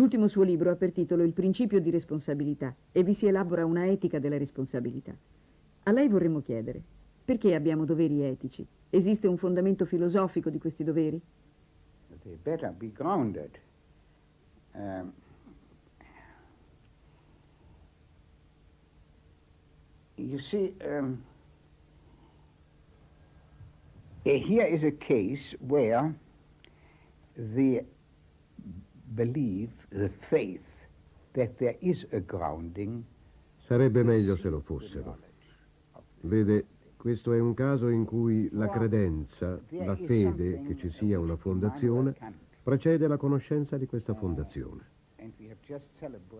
L'ultimo suo libro ha per titolo Il principio di responsabilità e vi si elabora una etica della responsabilità. A lei vorremmo chiedere, perché abbiamo doveri etici? Esiste un fondamento filosofico di questi doveri? They better be grounded. Um, you see, um, here is a case where the belief, the faith that there is a grounding. Sarebbe meglio se lo fossero. Vede, questo è un caso in cui la credenza, la fede che ci sia una fondazione, precede la conoscenza di questa fondazione.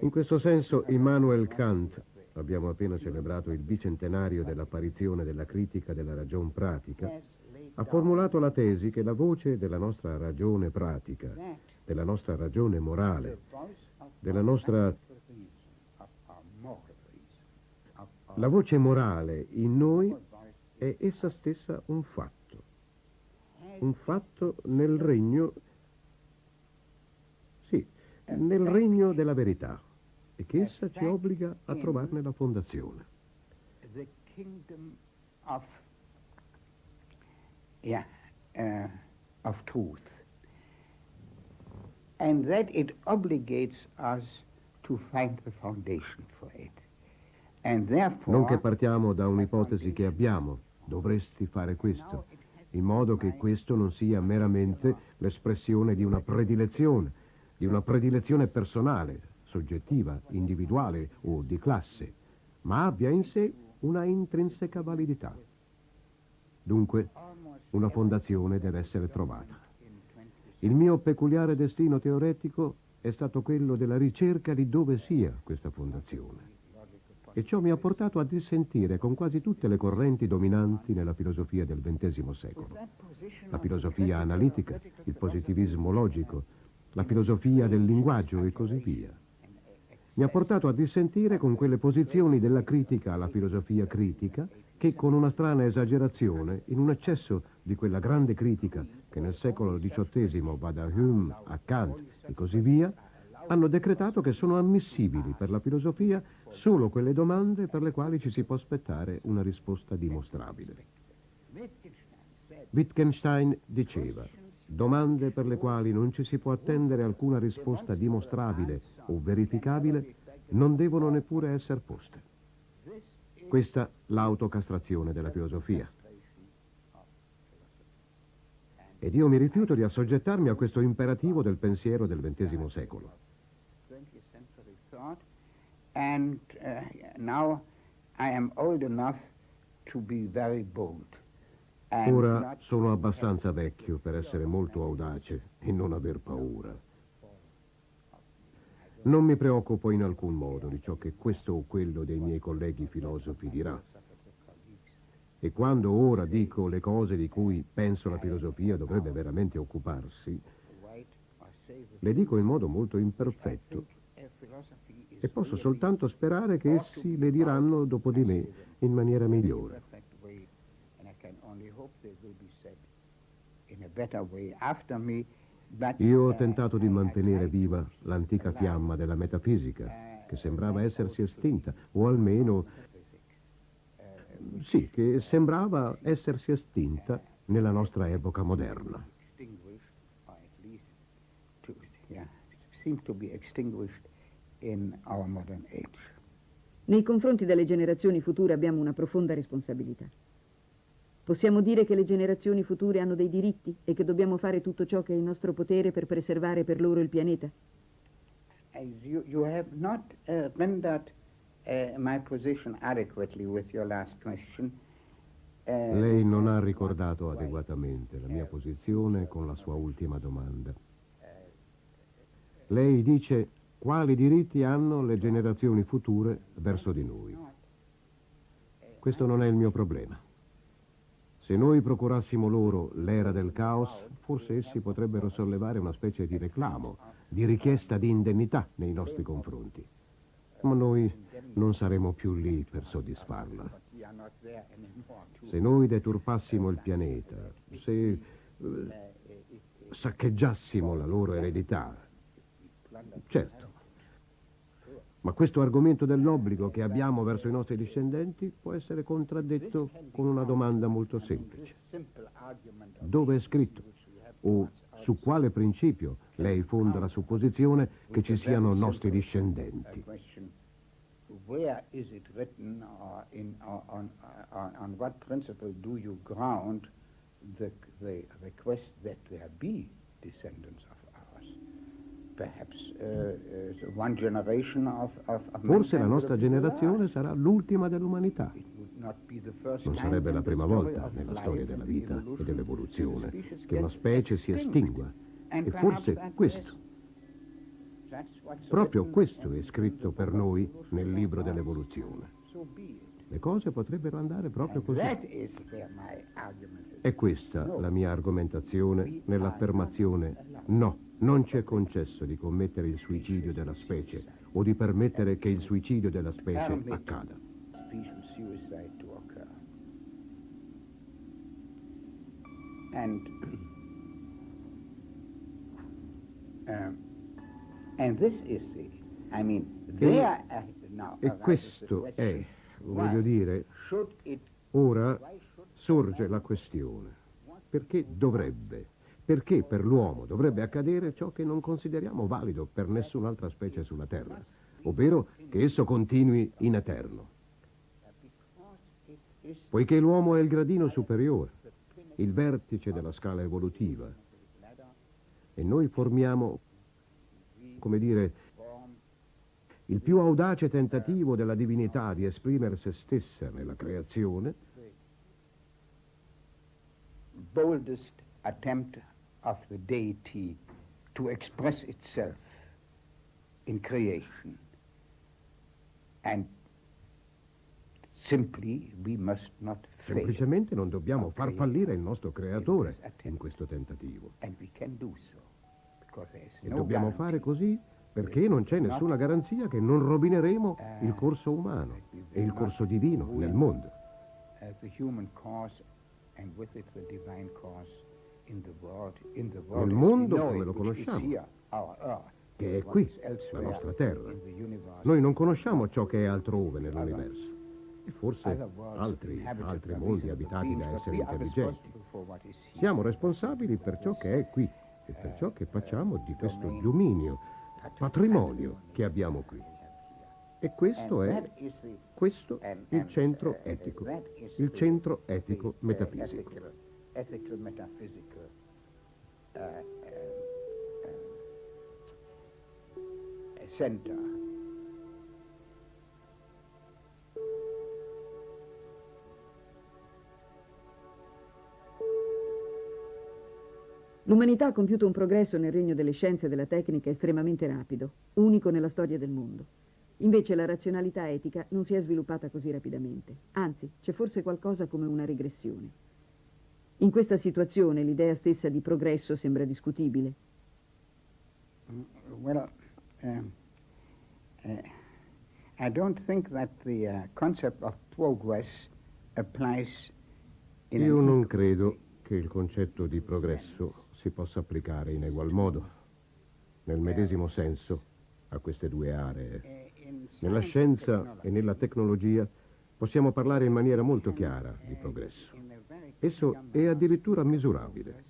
In questo senso Immanuel Kant, abbiamo appena celebrato il bicentenario dell'apparizione della critica della ragion pratica, ha formulato la tesi che la voce della nostra ragione pratica, della nostra ragione morale, della nostra la voce morale in noi è essa stessa un fatto, un fatto nel regno, sì, nel regno della verità e che essa ci obbliga a trovarne la fondazione. Of, yeah, uh, of truth. And that it obligates us to find a foundation for it. And therefore, Non che partiamo da un'ipotesi che abbiamo, dovresti fare questo, in modo che questo non sia meramente l'espressione di una predilezione, di una predilezione personale, soggettiva, individuale o di classe, ma abbia in sé una intrinseca validità. Dunque, una fondazione deve essere trovata. Il mio peculiare destino teoretico è stato quello della ricerca di dove sia questa fondazione e ciò mi ha portato a dissentire con quasi tutte le correnti dominanti nella filosofia del XX secolo. La filosofia analitica, il positivismo logico, la filosofia del linguaggio e così via. Mi ha portato a dissentire con quelle posizioni della critica alla filosofia critica che con una strana esagerazione, in un eccesso di quella grande critica che nel secolo XVIII va da Hume a Kant e così via, hanno decretato che sono ammissibili per la filosofia solo quelle domande per le quali ci si può aspettare una risposta dimostrabile. Wittgenstein diceva, domande per le quali non ci si può attendere alcuna risposta dimostrabile o verificabile non devono neppure essere poste. Questa l'autocastrazione della filosofia. Ed io mi rifiuto di assoggettarmi a questo imperativo del pensiero del XX secolo. and uh, now I am old enough to be very bold. Ora sono abbastanza vecchio per essere molto audace e non aver paura. Non mi preoccupo in alcun modo di ciò che questo o quello dei miei colleghi filosofi dirà. E quando ora dico le cose di cui penso la filosofia dovrebbe veramente occuparsi, le dico in modo molto imperfetto e posso soltanto sperare che essi le diranno dopo di me in maniera migliore. Io ho tentato di mantenere viva l'antica fiamma della metafisica, che sembrava essersi estinta, o almeno, sì, che sembrava essersi estinta nella nostra epoca moderna. Nei confronti delle generazioni future abbiamo una profonda responsabilità. Possiamo dire che le generazioni future hanno dei diritti e che dobbiamo fare tutto ciò che è in nostro potere per preservare per loro il pianeta? As you, you have not uh, rendered uh, my position adequately with your last question. Uh, Lei non ha ricordato adeguatamente la mia posizione con la sua ultima domanda. Lei dice quali diritti hanno le generazioni future verso di noi. Questo non è il mio problema. Se noi procurassimo loro l'era del caos, forse essi potrebbero sollevare una specie di reclamo, di richiesta di indennità nei nostri confronti. Ma noi non saremo più lì per soddisfarla. Se noi deturpassimo il pianeta, se eh, saccheggiassimo la loro eredità, Certo. Ma questo argomento dell'obbligo che abbiamo verso i nostri discendenti può essere contraddetto con una domanda molto semplice. Dove è scritto? O su quale principio lei fonda la supposizione che ci siano nostri discendenti? Where is it written or in, or on, on, on what principle do you ground the, the request that there be descendants of ours? Perhaps uh, uh, one generation of, of, of Forse la nostra generazione last. sarà l'ultima dell'umanità. Non sarebbe la prima volta nella storia della vita e dell'evoluzione che una specie si estingua. E forse questo, proprio questo è scritto per noi nel libro dell'evoluzione. Le cose potrebbero andare proprio così. È questa la mia argomentazione nell'affermazione no, non ci è concesso di commettere il suicidio della specie o di permettere che il suicidio della specie accada. And um, and this is the, I mean, there uh, now. E the questo è, voglio dire, ora sorge la questione. Perché dovrebbe? Perché per l'uomo dovrebbe accadere ciò che non consideriamo valido per nessun'altra specie sulla Terra, ovvero che esso continui in eterno. Poiché l'uomo è il gradino superiore, il vertice della scala evolutiva, e noi formiamo, come dire, il più audace tentativo della divinità di esprimere se stessa nella creazione, boldest attempt of the deity to express itself in creation. And simply we must not fail. semplicemente non dobbiamo far fallire il nostro creatore in questo tentativo. And we can do so. E no dobbiamo guarantee fare così perché non c'è nessuna garanzia che non rovineremo il corso umano e il corso divino nel mondo. the human cause and with it the divine cause Nel mondo come lo conosciamo, che è qui, la nostra terra. Noi non conosciamo ciò che è altrove nell'universo e forse altri, altri mondi abitati da esseri intelligenti. Siamo responsabili per ciò che è qui e per ciò che facciamo di questo dominio, patrimonio che abbiamo qui. E questo è questo il centro uh, etico, il centro etico metafisico. Ethical, metaphysical uh, uh, uh, center. L'umanità ha compiuto un progresso nel regno delle scienze e della tecnica estremamente rapido, unico nella storia del mondo. Invece la razionalità etica non si è sviluppata così rapidamente, anzi c'è forse qualcosa come una regressione. In questa situazione l'idea stessa di progresso sembra discutibile. Well, um, uh, I don't think that the uh, concept of progress applies in Io non credo che il concetto di progresso si possa applicare in egual modo, nel medesimo senso, a queste due aree. In Nella scienza e nella tecnologia possiamo parlare in maniera molto chiara di progresso. Esso è addirittura misurabile.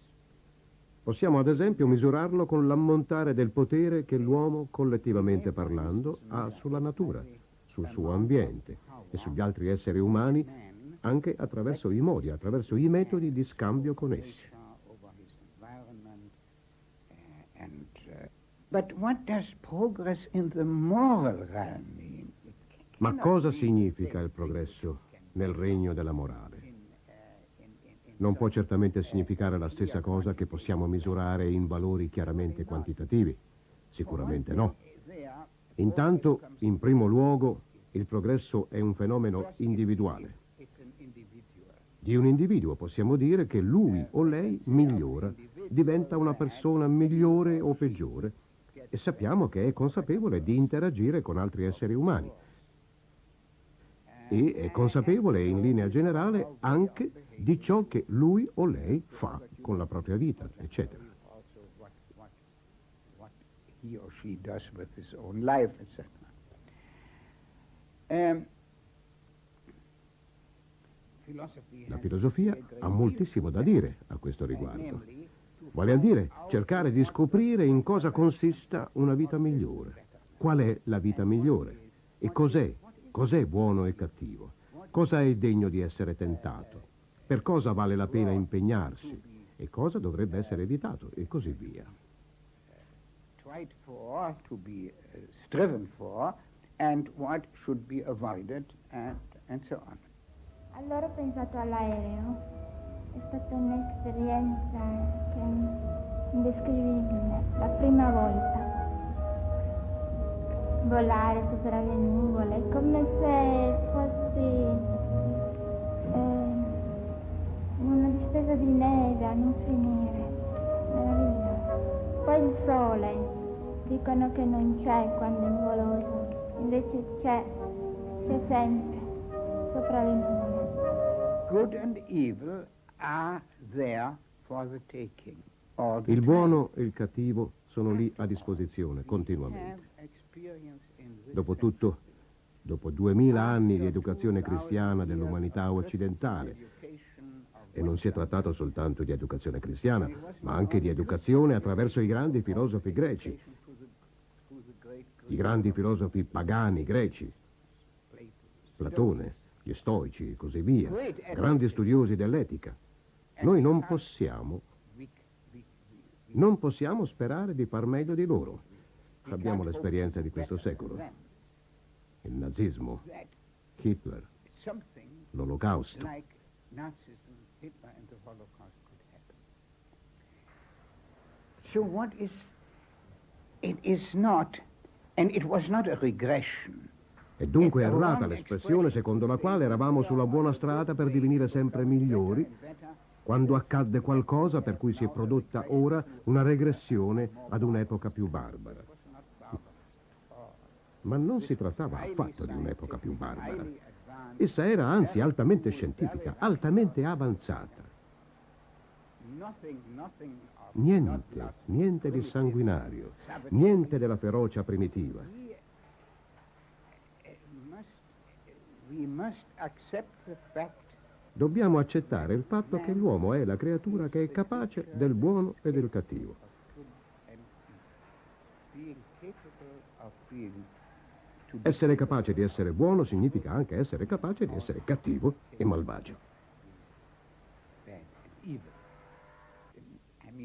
Possiamo ad esempio misurarlo con l'ammontare del potere che l'uomo, collettivamente parlando, ha sulla natura, sul suo ambiente e sugli altri esseri umani, man anche attraverso i modi, attraverso i metodi di scambio con essi. Ma cosa significa il progresso nel regno della morale? in, uh, in, in, in Non può certamente significare la stessa cosa che possiamo misurare in valori chiaramente quantitativi. Sicuramente no. Intanto, in primo luogo, il progresso è un fenomeno individuale. Di un individuo possiamo dire che lui o lei migliora, diventa una persona migliore o peggiore e sappiamo che è consapevole di interagire con altri esseri umani e è consapevole in linea generale anche di ciò che lui o lei fa con la propria vita, eccetera. Also what what what he or she does with his own life, etc. Um, La filosofia ha moltissimo da dire a questo riguardo. Vale a dire cercare di scoprire in cosa consista una vita migliore. Qual è la vita migliore? E cos'è? Cos'è buono e cattivo? Cosa è degno di essere tentato? Per cosa vale la pena impegnarsi? E cosa dovrebbe essere evitato? E così via. Tried for, to be striven for, and what should be avoided, and, and so on. Allora ho pensato all'aereo, è stata un'esperienza che è indescrivibile, la prima volta. Volare sopra le nuvole, è come se il sole, dicono che non c'è quando è nuvoloso, invece c'è, c'è sempre, sopra le nuvole. Good and evil are there for the taking. Il buono e il cattivo sono lì a disposizione continuamente. Dopotutto, dopo duemila anni di educazione cristiana dell'umanità occidentale, e non si è trattato soltanto di educazione cristiana, ma anche di educazione attraverso i grandi filosofi greci, i grandi filosofi pagani greci, Plato. Platone, gli stoici e così via, grandi studiosi dell'etica. Noi non possiamo, non possiamo sperare di far meglio di loro. Abbiamo l'esperienza di questo secolo, il nazismo, Hitler, l'olocausto. like Nazism, Hitler, and the Holocaust could happen. So what is, it is not, and it was not a regression. È dunque errata l'espressione secondo la quale eravamo sulla buona strada per divenire sempre migliori quando accadde qualcosa per cui si è prodotta ora una regressione ad un'epoca più barbara. Ma non si trattava affatto di un'epoca più barbara. Essa era anzi altamente scientifica, altamente avanzata. Niente, niente di sanguinario, niente della ferocia primitiva. The fact Dobbiamo accettare il fatto che l'uomo è la creatura che è capace del buono e del cattivo. Essere capace di essere buono significa anche essere capace di essere cattivo e malvagio. bad and evil. I mean, nothing to be proud of and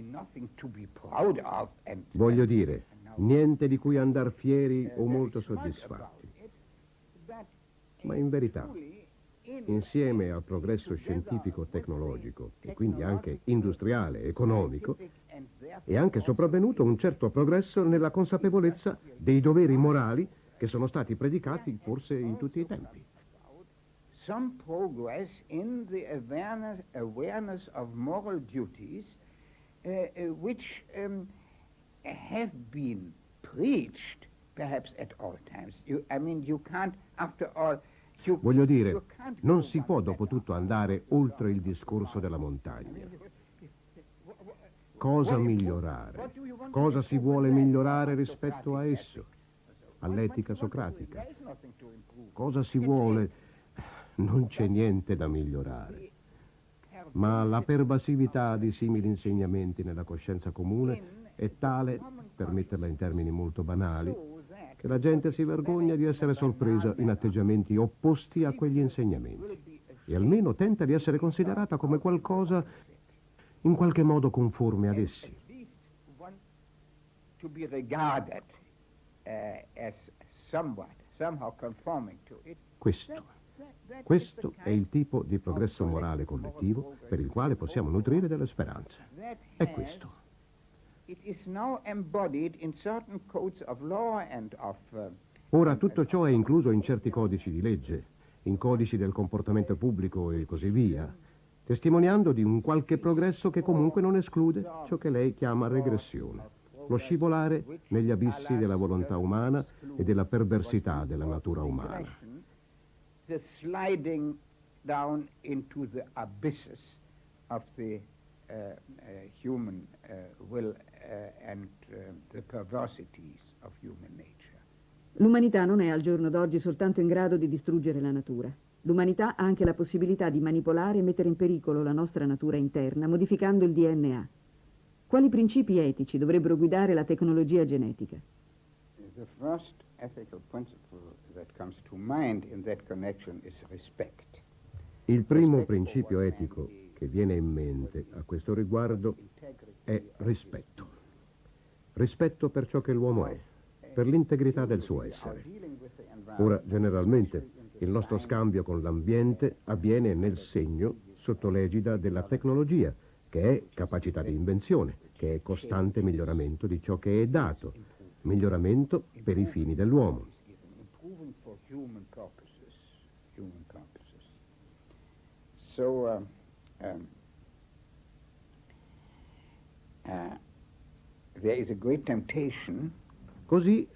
Voglio dire, niente di cui andar fieri o molto soddisfatti. Ma in verità, insieme al progresso scientifico-tecnologico e quindi anche industriale economico, è anche sopravvenuto un certo progresso nella consapevolezza dei doveri morali che sono stati predicati forse in tutti i tempi. some progress in the awareness, awareness of moral duties which um, have been preached perhaps at all times. You, I mean, you can't, after all, you, Voglio dire, non si può dopo tutto andare oltre il discorso della montagna. Cosa migliorare? Cosa si vuole migliorare rispetto a esso? All'etica socratica? Cosa si vuole? Non c'è niente da migliorare. Ma la pervasività di simili insegnamenti nella coscienza comune è tale, per metterla in termini molto banali, che la gente si vergogna di essere sorpresa in atteggiamenti opposti a quegli insegnamenti e almeno tenta di essere considerata come qualcosa in qualche modo conforme ad essi. at least one to be regarded uh, as somewhat, somehow conforming to it. Questo, questo è il tipo di progresso morale collettivo per il quale possiamo nutrire delle speranze. È questo. Uh, Ora tutto ciò è incluso in certi codici di legge, in codici del comportamento pubblico e così via, testimoniando di un qualche progresso che comunque non esclude ciò che lei chiama regressione, lo scivolare negli abissi della volontà umana e della perversità della natura umana. The sliding down into the abysses of the uh, uh, human uh, will and uh, the perversities of human nature. L'umanità non è al giorno d'oggi soltanto in grado di distruggere la natura. L'umanità ha anche la possibilità di manipolare e mettere in pericolo la nostra natura interna, modificando il DNA. Quali principi etici dovrebbero guidare la tecnologia genetica? The first ethical principle Il primo principio etico che viene in mente a questo riguardo è rispetto. Rispetto per ciò che l'uomo è, per l'integrità del suo essere. Ora, generalmente, il nostro scambio con l'ambiente avviene nel segno, sotto l'egida della tecnologia, che è capacità di invenzione, che è costante miglioramento di ciò che è dato, miglioramento per i fini dell'uomo. So, um, um, uh, there is a great temptation Così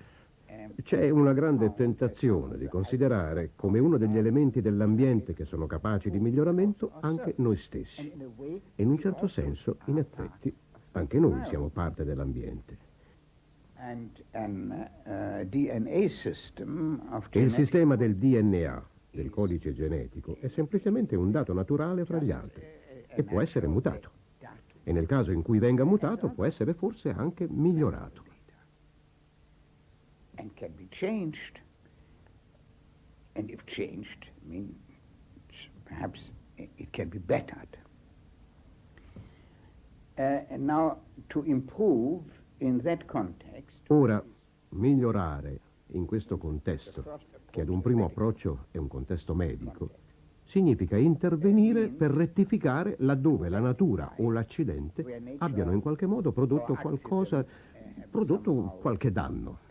c'è una grande tentazione di considerare come uno degli elementi dell'ambiente che sono capaci di miglioramento anche noi stessi. E in un certo senso, in effetti, anche noi siamo parte dell'ambiente. Il sistema del DNA, del codice genetico, è semplicemente un dato naturale fra gli altri e può essere mutato. E nel caso in cui venga mutato può essere forse anche migliorato. and can be changed. And if changed, I mean, perhaps it can be bettered. Uh, and now, to improve in that context. Ora, migliorare in questo contesto, che ad un primo approccio è un contesto medico, significa intervenire per rettificare laddove la natura o l'accidente abbiano in qualche modo prodotto qualcosa, prodotto qualche danno.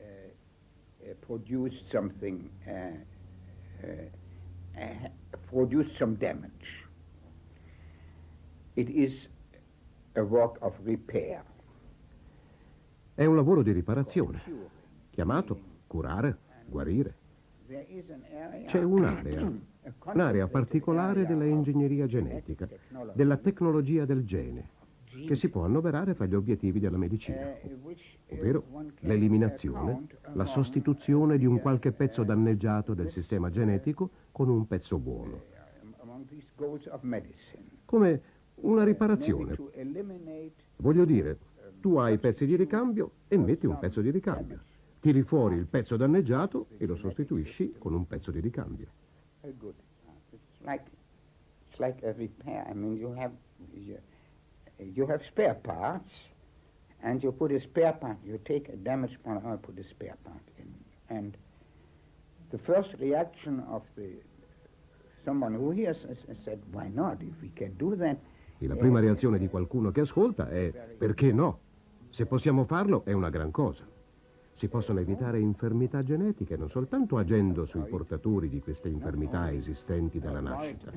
Produced uh, produced some damage. It is a work of repair. È un lavoro di riparazione, chiamato curare, guarire. C'è un'area, un'area particolare della ingegneria genetica, della tecnologia del gene, che si può annoverare fra gli obiettivi della medicina, ovvero l'eliminazione, la sostituzione di un qualche pezzo danneggiato del sistema genetico con un pezzo buono. Come una riparazione. Voglio dire, tu hai pezzi di ricambio e metti un pezzo di ricambio. Tiri fuori il pezzo danneggiato e lo sostituisci con un pezzo di ricambio. And you put a spare part. You take a damaged part and put a spare part in. And the first reaction of the someone who hears us said, "Why not? If we can do that." E la prima reazione di qualcuno che ascolta è perché no? Se possiamo farlo è una gran cosa. Si possono evitare infermità genetiche non soltanto agendo sui portatori di queste infermità esistenti dalla nascita,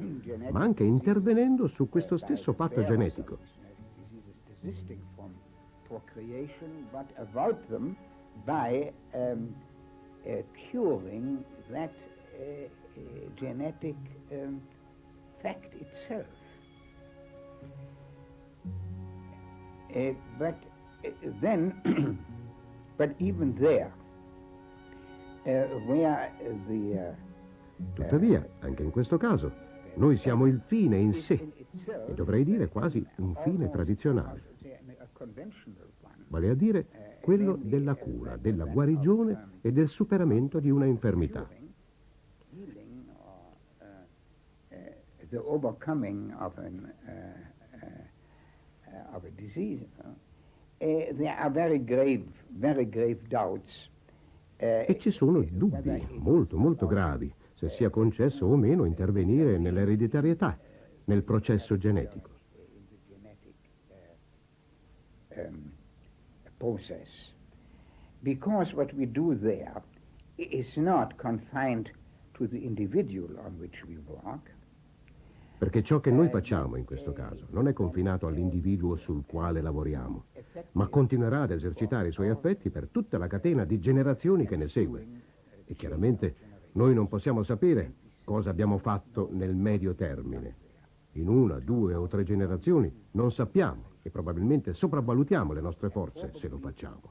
ma anche intervenendo su questo stesso fatto genetico. procreation, but avoid them by um, uh, curing that uh, uh, genetic um, fact itself. Uh, but uh, then, but even there, uh, the Tuttavia, anche in questo caso, noi siamo il fine in sé, e dovrei dire quasi un fine tradizionale vale a dire quello della cura, della guarigione e del superamento di una infermità. The overcoming of, an, uh, uh, of a disease, uh, there are very grave, very grave doubts. E ci sono dubbi molto, molto gravi se sia concesso o meno intervenire nell'ereditarietà, nel processo genetico. Um, process. Because what we do there is not confined to the individual on which we work. Perché ciò che noi facciamo in questo caso non è confinato all'individuo sul quale lavoriamo, ma continuerà ad esercitare i suoi effetti per tutta la catena di generazioni che ne segue. E chiaramente noi non possiamo sapere cosa abbiamo fatto nel medio termine. in una, due o tre generazioni, non sappiamo e probabilmente sopravvalutiamo le nostre forze se lo facciamo.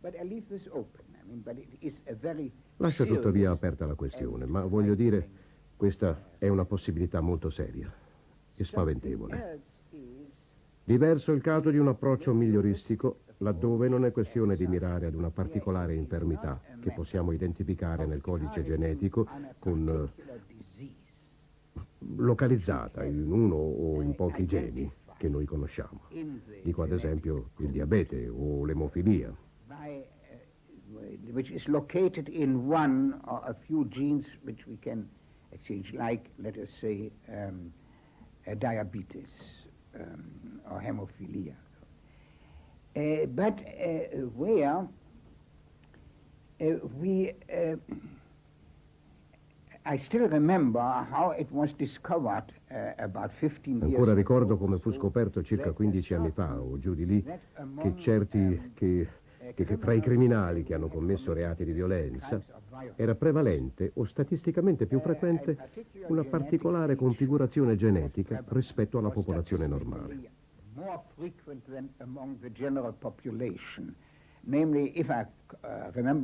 But I leave this open. I mean, but it is a very Lascio tuttavia aperta la questione, ma voglio dire, questa è una possibilità molto seria e spaventevole. Diverso il caso di un approccio miglioristico laddove non è questione di mirare ad una particolare infermità che possiamo identificare nel codice genetico con eh, localizzata in uno o in pochi geni che noi conosciamo. Dico ad esempio il diabete o l'emofilia. Uh, which is located in one or a few genes which we can exchange, like, let us say, um, uh, diabetes um, or hemophilia. Uh, but uh, where uh, we, uh, I still remember how it was discovered about 15 years Ancora ago ricordo come fu scoperto circa 15 anni fa o giù di lì che certi um, che, che- fra i criminali che hanno commesso reati di violenza era prevalente o statisticamente più frequente una particolare configurazione genetica rispetto alla popolazione normale. Uh,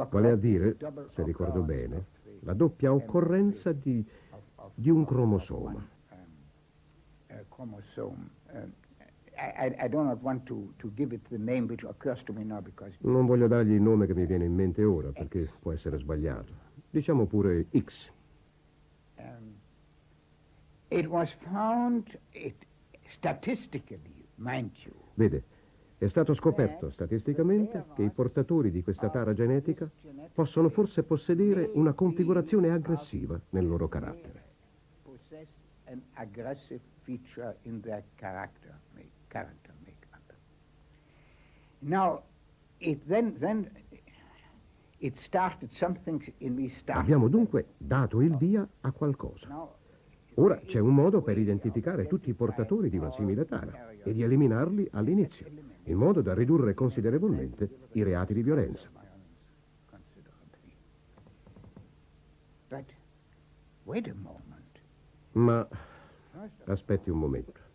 Vale a dire, se ricordo occurrence bene, la doppia occorrenza di, di un of cromosoma. Non voglio dargli il nome che mi viene in mente ora perché può essere sbagliato. Diciamo pure X. um, it was found, it, statistically, mind you, Vede, è stato scoperto statisticamente che i portatori di questa tara genetica possono forse possedere una configurazione aggressiva nel loro carattere. an aggressive feature in their character, character makeup. Now, it then, then it started something in me started. Abbiamo dunque dato il via a qualcosa. Ora c'è un modo per identificare tutti i portatori di una simile tara e di eliminarli all'inizio, in modo da ridurre considerevolmente i reati di violenza. Ma aspetti un momento.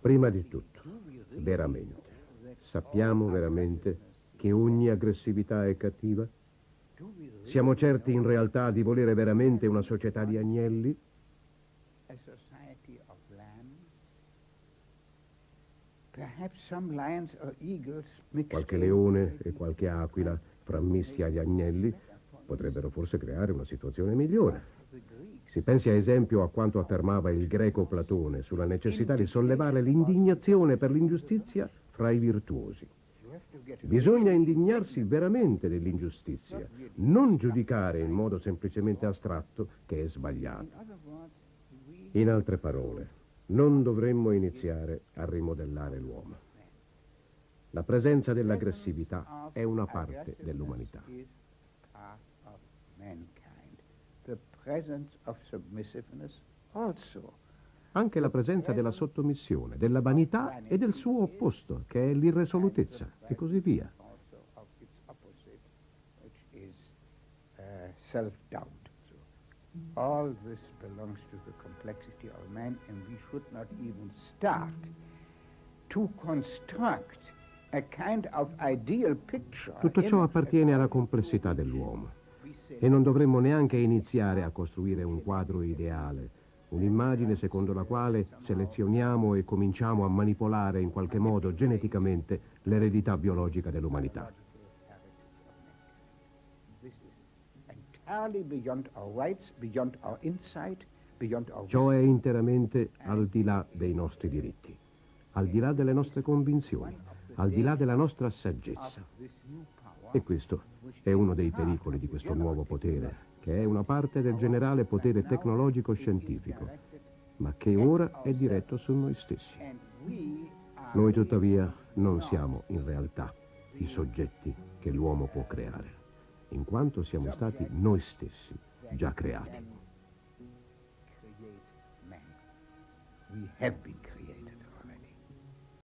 Prima di tutto, veramente, sappiamo veramente che ogni aggressività è cattiva? Siamo certi in realtà di volere veramente una società di agnelli? Qualche leone e qualche aquila frammessi agli agnelli potrebbero forse creare una situazione migliore. Si pensi ad esempio a quanto affermava il greco Platone sulla necessità di sollevare l'indignazione per l'ingiustizia fra i virtuosi. Bisogna indignarsi veramente dell'ingiustizia, non giudicare in modo semplicemente astratto che è sbagliato. In altre parole, non dovremmo iniziare a rimodellare l'uomo. La presenza dell'aggressività è una parte dell'umanità. is part of mankind. The presence of submissiveness also. Anche la presenza della sottomissione, della vanità e del suo opposto, che è l'irresolutezza, e così via. Uh, self-doubt. All this belongs to the complexity of man, and we should not even start to construct a kind of ideal picture. Tutto ciò appartiene alla complessità dell'uomo e non dovremmo neanche iniziare a costruire un quadro ideale, un'immagine secondo la quale selezioniamo e cominciamo a manipolare in qualche modo geneticamente l'eredità biologica dell'umanità. Ciò è interamente al di là dei nostri diritti, al di là delle nostre convinzioni, al di là della nostra saggezza. E questo è uno dei pericoli di questo nuovo potere, che è una parte del generale potere tecnologico-scientifico, ma che ora è diretto su noi stessi. Noi tuttavia non siamo in realtà i soggetti che l'uomo può creare, in quanto siamo stati noi stessi già creati. We have been.